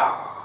Oh.